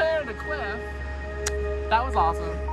a cliff. That was awesome.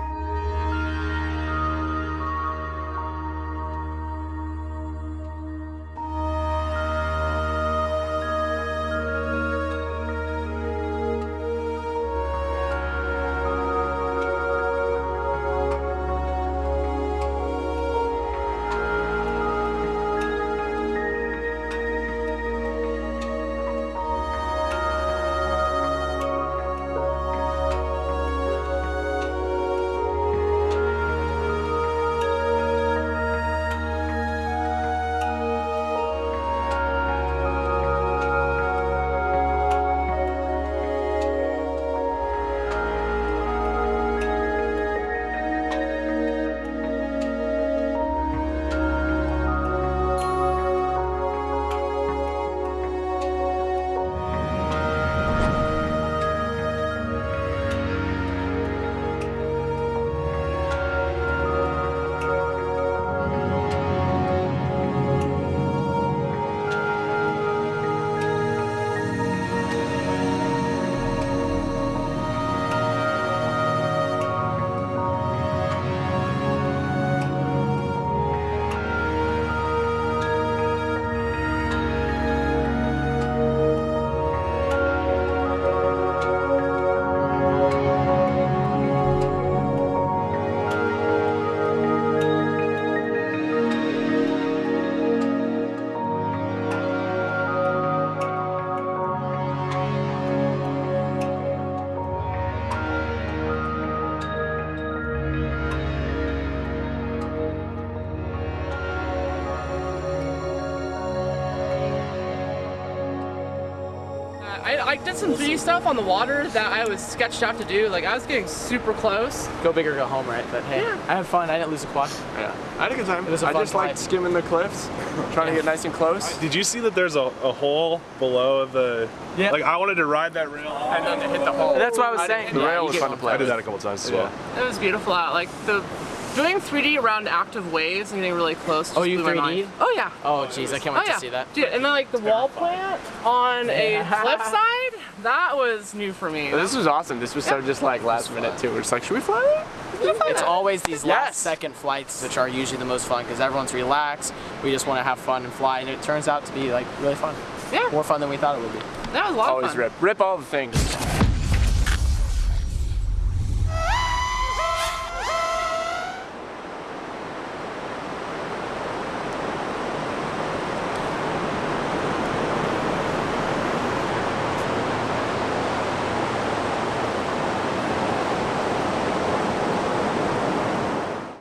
Yeah, I, I did some 3D stuff on the water that I was sketched out to do. Like I was getting super close. Go big or go home, right? But hey, Yeah. I had fun. I didn't lose a quad. Yeah, I had a good time. It was a I fun just liked skimming the cliffs, trying to get nice and close. Did you see that there's a, a hole below the? Yeah. Like I wanted to ride that rail and then to hit the hole. That's what I was I saying. The rail you was fun to play. I did that a couple times as well. It was beautiful out. Like the doing 3D around active waves and getting really close. Oh, you 3D'd? Oh yeah. Oh, jeez, I can't wait Oh yeah. to see that. Dude, and then like the wall plant on a cliffside, that was new for me. This was awesome. This was so just like last minute too. We're just like, should we fly that? It's always these Yes. last second flights which are usually the most fun because everyone's relaxed. We just want to have fun and fly, and it turns out to be like really fun. Yeah. More fun than we thought it would be. That was a lot of fun. Always rip. Rip all the things.